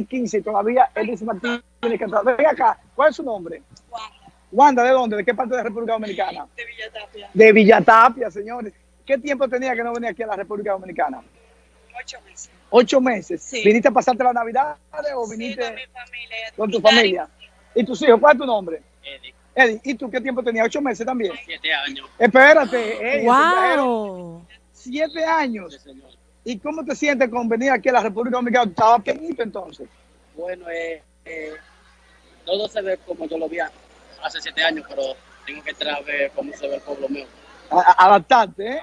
y 15 y todavía él dice Martín tiene que entrar. Ven acá, ¿cuál es su nombre? Wanda, ¿de dónde? ¿De qué parte de la República Dominicana? De Villatapia. De Villatapia, señores. ¿Qué tiempo tenía que no venía aquí a la República Dominicana? Ocho meses. ¿Ocho meses? Sí. ¿Viniste a pasarte la Navidad o Sí, viniste con mi familia. con tu familia? ¿Y tus hijos? ¿Cuál es tu nombre? Eddie, Eddie, ¿y tú qué tiempo tenías? ¿Ocho meses también? siete años. Espérate, ey, ¡Wow! siete años. Sí, señor. ¿Y cómo te sientes con venir aquí a la República Dominicana? Estaba pequeñito entonces. Bueno, eh, eh, todo se ve como yo lo vi hace siete años, pero tengo que entrar a ver cómo se ve el pueblo mío. Adaptarte, ¿eh?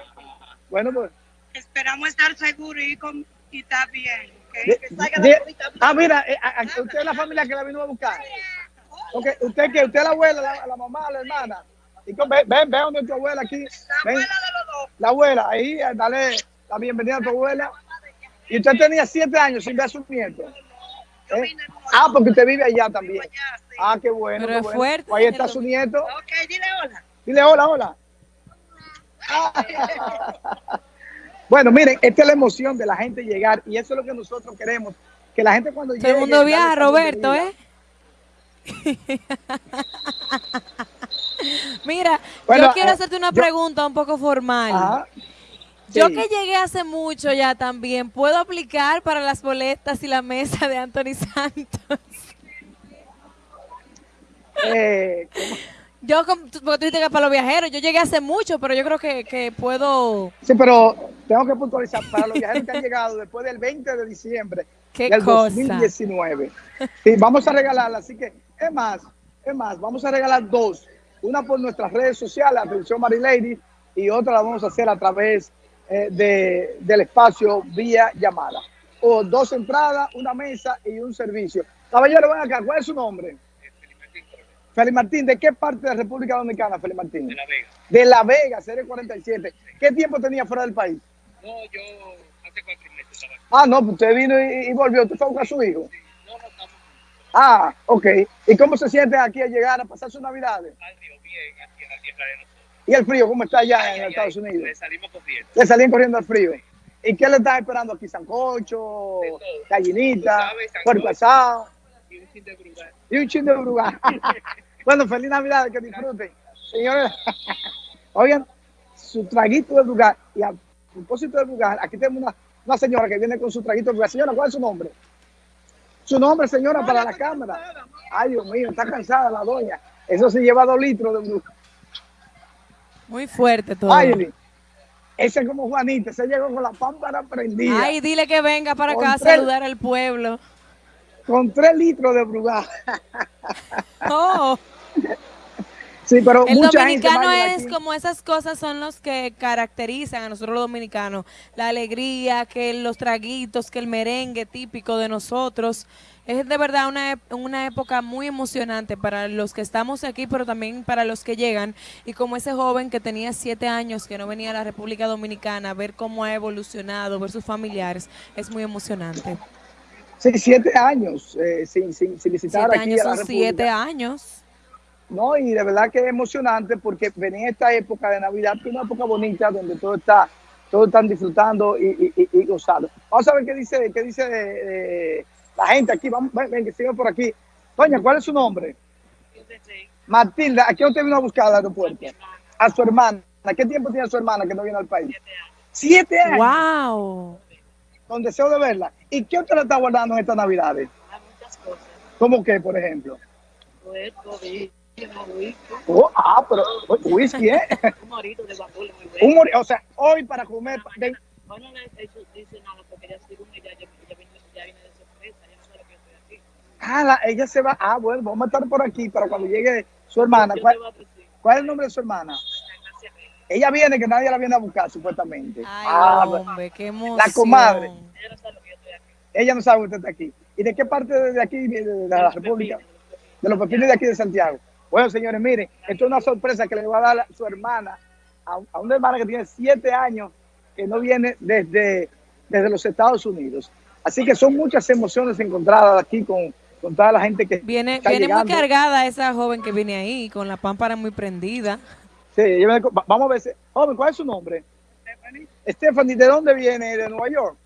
Bueno, pues. Esperamos estar seguros y, con, y está bien. Que salga de- la ah, mira, eh, a- a- usted es la familia que la vino a buscar. Okay. ¿Usted qué? ¿Usted es la abuela, la, la mamá, la hermana? Y con- ven, ven, ven donde tu abuela aquí. La Ven, abuela de los dos. la abuela, ahí, eh, dale la bienvenida a tu abuela. Y usted tenía siete años sin ver a su nieto. ¿eh? Ah, porque usted vive allá también. Ah, qué bueno. Pero qué es bueno. fuerte, Pues ahí está su nieto. Ok, dile hola. Dile hola, hola. Bueno, miren, esta es la emoción de la gente llegar y eso es lo que nosotros queremos. Que la gente cuando Todo llegue... el mundo darle viaja, esa Roberto. ¿eh? Mira, Bueno, yo quiero eh, hacerte una yo- pregunta un poco formal. Ajá. Yo que llegué hace mucho ya también, ¿puedo aplicar para las boletas y la mesa de Anthony Santos? Eh. Yo, como tú- porque tú dijiste que para los viajeros, yo llegué hace mucho, pero yo creo que, que puedo... sí, pero tengo que puntualizar para los viajeros que han llegado después del 20 de diciembre ¿Qué del cosa? 2019. Sí, vamos a regalarla, así que es más, es más, vamos a regalar dos. Una por nuestras redes sociales, atención Marilady, y otra la vamos a hacer a través eh, de, del espacio vía llamada. O dos entradas, una mesa y un servicio. Caballero, ven acá, ¿cuál es su nombre? Félix Martín, ¿de qué parte de la República Dominicana, Félix Martín? De La Vega. De La Vega, serie 47. ¿Qué tiempo tenía fuera del país? No, yo hace cuatro meses estaba aquí. Ah, no, usted vino y, y volvió. ¿Usted fue a buscar a su hijo? No, no estamos Ah, ok. ¿Y cómo se siente aquí a llegar a pasar sus navidades? al río bien, aquí en la tierra de nosotros. ¿Y el frío cómo está allá Ay, en ay, Estados ay, Unidos? Le salimos corriendo. Le salían corriendo al frío. ¿Y qué le están esperando aquí? ¿Sancocho? ¿Gallinita? ¿Puerco asado? Y un chin de brugal. Y un chin de brugal. bueno, feliz Navidad, que disfruten. Señores, oigan, su traguito de brugal. Y a propósito de brugal, aquí tenemos una, una señora que viene con su traguito de brugal. Señora, ¿cuál es su nombre? Su nombre, señora, para la cámara. Ay, Dios mío, está cansada la doña. Eso se lleva dos litros de brugal. Muy fuerte todo. Ay, ese es como Juanita, se llegó con la pámpara prendida. Ay, dile que venga para acá a saludar al pueblo. Con tres litros de brugal. Oh, Sí, pero el mucha dominicano es aquí. como esas cosas son los que caracterizan a nosotros los dominicanos. La alegría, que los traguitos, que el merengue típico de nosotros. Es de verdad una, una época muy emocionante para los que estamos aquí, pero también para los que llegan. Y como ese joven que tenía siete años, que no venía a la República Dominicana, ver cómo ha evolucionado, ver sus familiares, es muy emocionante. Sí, siete años eh, sin, sin, sin visitar Siete aquí años a la son República. siete años. No, y de verdad que es emocionante porque venía esta época de Navidad, que es una época bonita donde todo está, todos están disfrutando y, y, y- y gozando. Vamos a ver qué dice, qué dice de- de la gente aquí. Vamos, ven, ven, que siga por aquí. Doña, ¿cuál es su nombre? Matilda, ¿a quién usted vino a buscar al aeropuerto? A su hermana. ¿Qué tiempo tiene su hermana que no viene al país? Siete años. ¡Wow! Con deseo de verla. ¿Y qué usted le está guardando en estas Navidades? Hay muchas cosas. ¿Cómo qué, por ejemplo? Vino, whisky, Oh, ah, pero whisky, ¿eh? un morito de muy Un bueno. mori- o sea, hoy para comer. de- Hoy no le he hecho, dice nada porque ella según ella ya, ya, viene, ya viene de sorpresa, ya no sabe que yo estoy aquí. ah, la- ella se va. Ah, bueno, vamos a estar por aquí para cuando llegue su hermana. ¿Cuál, es el nombre de su hermana? Ella viene, que nadie la viene a buscar, supuestamente. Ay, Ah, hombre, qué emoción. la comadre. Ella no sabe lo que yo estoy aquí. ella no sabe que usted está aquí. ¿Y de qué parte de aquí, de, de la República? De los pepinos de aquí de Santiago. Bueno, señores, miren, esto es una sorpresa que le va a dar a su hermana, a, a una hermana que tiene siete años, que no viene desde, desde los Estados Unidos. Así que son muchas emociones encontradas aquí con, con toda la gente que Viene, está viene muy llegando. cargada esa joven que viene ahí, con la pámpara muy prendida. Sí, me- vamos a ver. si- Joven, ¿cuál es su nombre? Stephanie, Stephanie, ¿de dónde viene? ¿De Nueva York?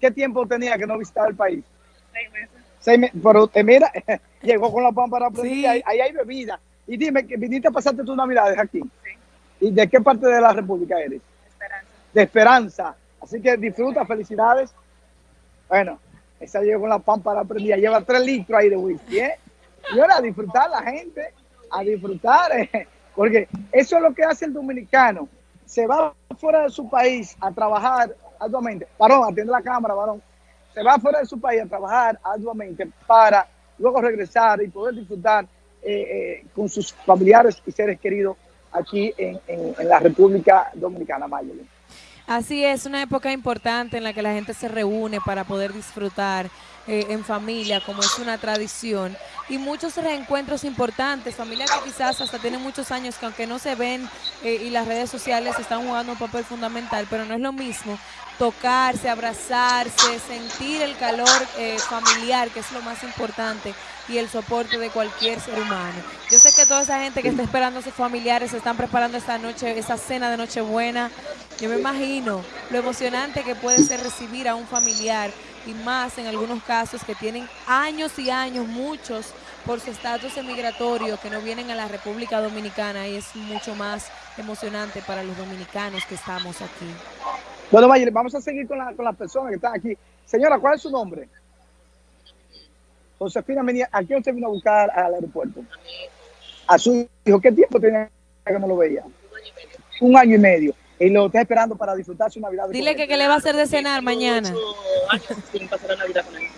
¿Qué tiempo tenía que no visitaba el país? seis meses. Seis me- pero eh, mira, llegó con la pámpara prendida, Sí. ahí, ahí hay bebida. Y dime, que viniste a pasarte tus navidades aquí. ¿Y de qué parte de la República eres? Esperanza. De Esperanza. Así que disfruta, felicidades. Bueno, esa llegó con la pámpara prendida, lleva tres litros ahí de whisky, ¿eh? Y ahora a disfrutar la gente, a disfrutar, eh, porque eso es lo que hace el dominicano. Se va fuera de su país a trabajar arduamente. Varón, atiende la cámara, varón. Se va fuera de su país a trabajar arduamente para luego regresar y poder disfrutar eh, eh, con sus familiares y seres queridos aquí en, en- la República Dominicana, Mayeli. Así es, una época importante en la que la gente se reúne para poder disfrutar eh, en familia, como es una tradición. Y muchos reencuentros importantes, familias que quizás hasta tienen muchos años que aunque no se ven eh, y las redes sociales están jugando un papel fundamental, pero no es lo mismo tocarse, abrazarse, sentir el calor eh, familiar, que es lo más importante, y el soporte de cualquier ser humano. Yo sé que toda esa gente que está esperando a sus familiares se están preparando esta noche, esa cena de Nochebuena. Yo me imagino lo emocionante que puede ser recibir a un familiar y más en algunos casos que tienen años y años, muchos, por su estatus emigratorio, que no vienen a la República Dominicana y es mucho más emocionante para los dominicanos que estamos aquí. Bueno, Mayeli, vamos a seguir con, con las personas que están aquí. Señora, ¿cuál es su nombre? Josefina, Menia, ¿a quién usted vino a buscar al aeropuerto? A su hijo. ¿Qué tiempo tenía que no lo veía? Un año y medio. Y lo está esperando para disfrutar su Navidad. Dile que qué le va a hacer de cenar mañana.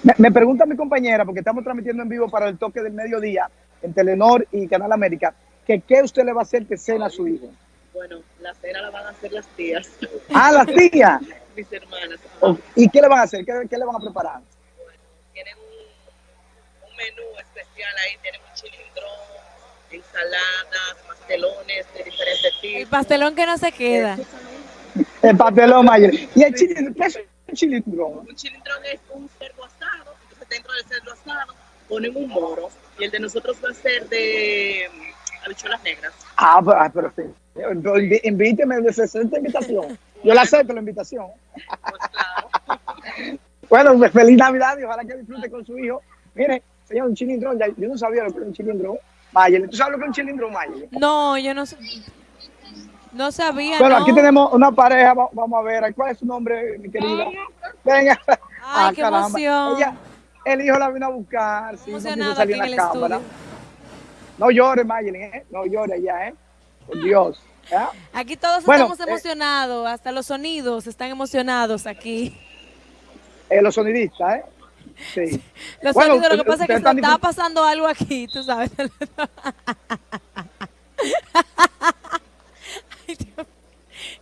Me, me pregunta mi compañera, porque estamos transmitiendo en vivo para el toque del mediodía en Telenor y Canal América, que qué usted le va a hacer que cena a su hijo. Bueno, la cena la van a hacer las tías, Ah, la tía. mis hermanas. Oh, ¿Y qué le van a hacer? ¿Qué, qué le van a preparar? Menú especial ahí, tienen un chilindrón, ensaladas, pastelones de diferentes El tipos. pastelón que no se queda. El pastelón mayor. ¿Y el chilindrón? ¿Qué es un chilindrón? Un chilindrón es un cerdo asado, entonces dentro del cerdo asado ponen un moro y el de nosotros va a ser de mm, habichuelas negras. Ah, pero, ah, pero sí. Invíteme de 60 invitación. Yo le acepto la invitación. Pues claro. Bueno, pues, feliz Navidad y ojalá que disfrute con su hijo. Mire, un chilindrón. ya- yo no sabía lo que era un chilindrón. Mayeli, ¿tú sabes lo que es un chilindrón, Mayeli? No, yo no, no sabía. Bueno, no. aquí tenemos una pareja. va- Vamos a ver. ¿Cuál es su nombre, mi querida? Venga. Ah, Ay, qué emoción. Ella, el hijo la vino a buscar. Sí, no quiso Emocionado salir en la cámara. estudio. No llores, ¿eh? No llores ya, ¿eh? Por Dios. Aquí todos Bueno, estamos eh, emocionados, hasta los sonidos están emocionados aquí. Eh, los sonidistas, ¿eh? Sí. Los Bueno, sonidos, lo que ustedes pasa es que se disfrut- pasando algo aquí, tú sabes.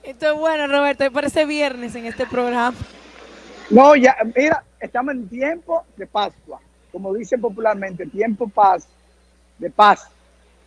Esto es bueno, Roberto, me parece viernes en este programa. No, ya, mira, estamos en tiempo de Pascua, como dicen popularmente, tiempo paz, de paz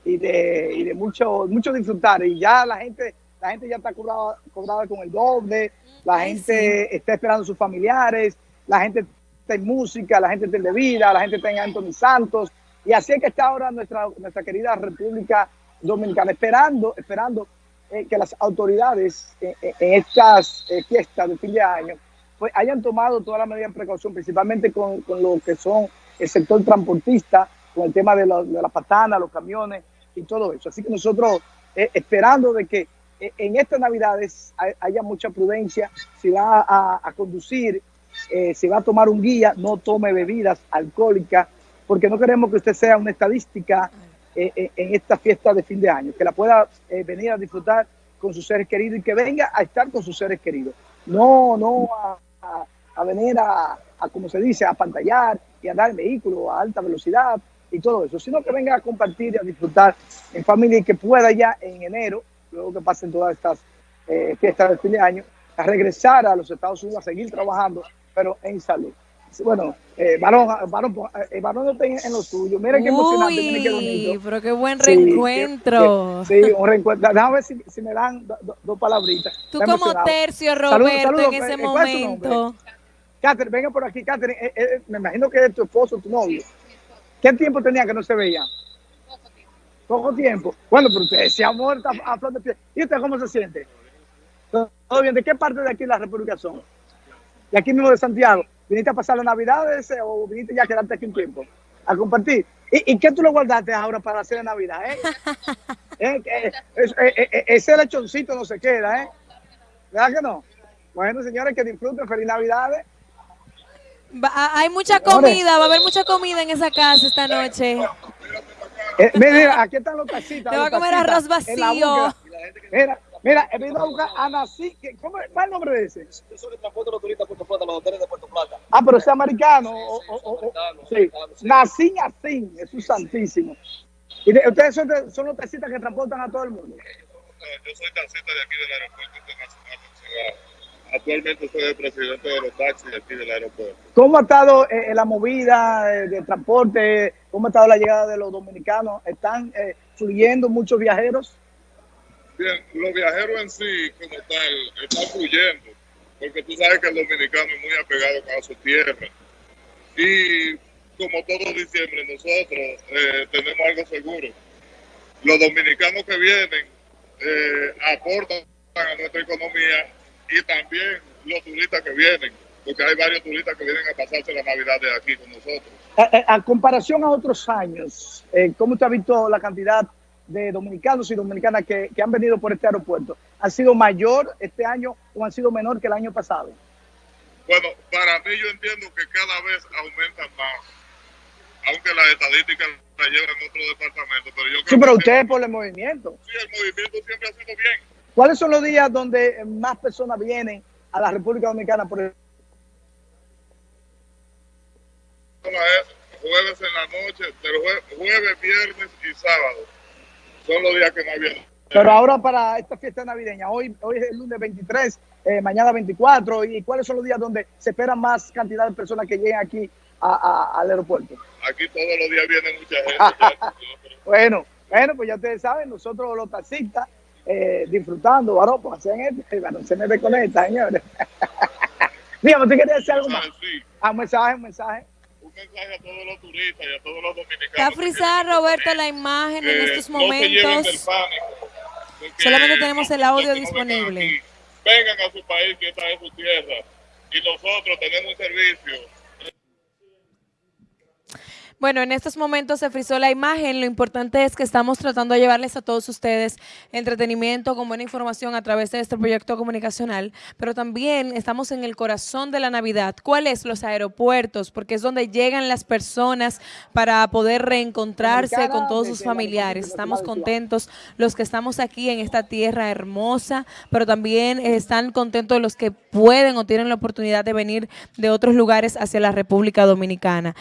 y de, y de mucho, mucho disfrutar. Y ya la gente, la gente ya está cobrada, cobrada con el doble, la Ay, gente está esperando a sus familiares, la gente en música, la gente está en bebida, la gente está en Anthony Santos. Y así es que está ahora nuestra, nuestra querida República Dominicana, esperando, esperando eh, que las autoridades eh, eh, en estas eh, fiestas de fin de año pues hayan tomado todas las medidas de precaución, principalmente con, con lo que son el sector transportista, con el tema de, la- de las patanas, los camiones y todo eso. Así que nosotros esperando de que en estas navidades hay- haya mucha prudencia, si va a conducir, eh, si va a tomar un guía, no tome bebidas alcohólicas, porque no queremos que usted sea una estadística eh, eh, en esta fiesta de fin de año, que la pueda eh, venir a disfrutar con sus seres queridos y que venga a estar con sus seres queridos. No, no a, a- venir a, a, como se dice, a pantallar y andar en vehículo a alta velocidad y todo eso, sino que venga a compartir y a disfrutar en familia y que pueda ya en enero, luego que pasen todas estas fiestas de fin de año, a regresar a los Estados Unidos a seguir trabajando, pero en salud. Bueno, eh, varón, varón, eh, varón no está en, lo suyo. Mira qué emocionante, mira qué Uy, bonito. pero qué buen Sí, reencuentro. que- que- sí, un reencuentro. Déjame ver si, si me dan do- do- dos palabritas. Tú Está como tercio, Roberto, saludos, en ese eh, ¿cuál es tu momento. Catherine, venga por aquí, Catherine. eh, me imagino que es tu esposo, tu novio. ¿Qué tiempo tenía que no se veía? Poco tiempo. Bueno, pero usted se ha muerto a, flor de piel. ¿Y usted cómo se siente? ¿Todo bien? ¿De qué parte de aquí de la República son? De aquí mismo de Santiago. ¿Viniste a pasar las navidades eh, o viniste ya a quedarte aquí un tiempo? A compartir. ¿Y, y qué tú lo guardaste ahora para hacer la Navidad? Eh? Eh, es- ese lechoncito no se queda, ¿eh? ¿Verdad que no? Bueno, señores, que disfruten. Feliz Navidades. Va- a- hay mucha comida, va a haber mucha comida en esa casa esta noche. Eh, mira, mira, aquí están los tacitas. Te va a comer arroz vacío. Mira, mira, he venido a buscar a Nací. ¿Cómo es ¿Cuál es el nombre de ese? Yo soy el transporte de los turistas de Puerto Plata, los hoteles de Puerto Plata. Ah, pero ese americano. o- o- o- o- americano, sí. americano, sí. Nací, Nací, Jesús Santísimo. Y de- ustedes son, de- son los taxistas que transportan a todo el mundo. Yo soy taxista de aquí del Aeropuerto Internacional. Actualmente soy el presidente de los taxis de aquí del aeropuerto. ¿Cómo ha estado eh, la movida de, de transporte? ¿Cómo ha estado la llegada de los dominicanos? ¿Están eh, fluyendo muchos viajeros? Bien, los viajeros en sí, como tal, están fluyendo, porque tú sabes que el dominicano es muy apegado a su tierra. Y como todo diciembre, nosotros eh, tenemos algo seguro. Los dominicanos que vienen eh, aportan a nuestra economía y también los turistas que vienen, porque hay varios turistas que vienen a pasarse la Navidad de aquí con nosotros. A, a- a comparación a otros años, eh, ¿cómo usted ha visto la cantidad de dominicanos y dominicanas que, que han venido por este aeropuerto? ¿Ha sido mayor este año o han sido menor que el año pasado? Bueno, para mí yo entiendo que cada vez aumentan más, aunque las estadísticas las llevan otro departamento, pero yo creo Sí, pero que usted por el movimiento. sí, el movimiento siempre ha sido bien. ¿Cuáles son los días donde más personas vienen a la República Dominicana por el jueves en la noche, pero jue- jueves, viernes y sábado son los días que más vienen. Pero ahora para esta fiesta navideña, hoy, hoy es el lunes 23, eh, mañana 24, ¿y cuáles son los días donde se espera más cantidad de personas que lleguen aquí a- a- al aeropuerto? Aquí todos los días viene mucha gente. ya, Bueno, bueno, pues ya ustedes saben, nosotros los taxistas eh, disfrutando, varón, pues hacen esto, y bueno, se me desconecta, señores. Dígame, ¿usted quería decir algo más? Sí, Ah, un mensaje, un mensaje. Un mensaje a todos los turistas y a todos los dominicanos. Está frisada, a Roberto, la imagen en Eh, estos No se momentos. pánico, Solamente tenemos el audio disponible. aquí, Vengan a su país, que esta es su tierra. Y nosotros tenemos un servicio Bueno, en estos momentos se frizó la imagen. Lo importante es que estamos tratando de llevarles a todos ustedes entretenimiento con buena información a través de este proyecto comunicacional, pero también estamos en el corazón de la Navidad. ¿Cuáles? Los aeropuertos, porque es donde llegan las personas para poder reencontrarse con todos sus familiares. Estamos contentos los que estamos aquí en esta tierra hermosa, pero también están contentos los que pueden o tienen la oportunidad de venir de otros lugares hacia la República Dominicana.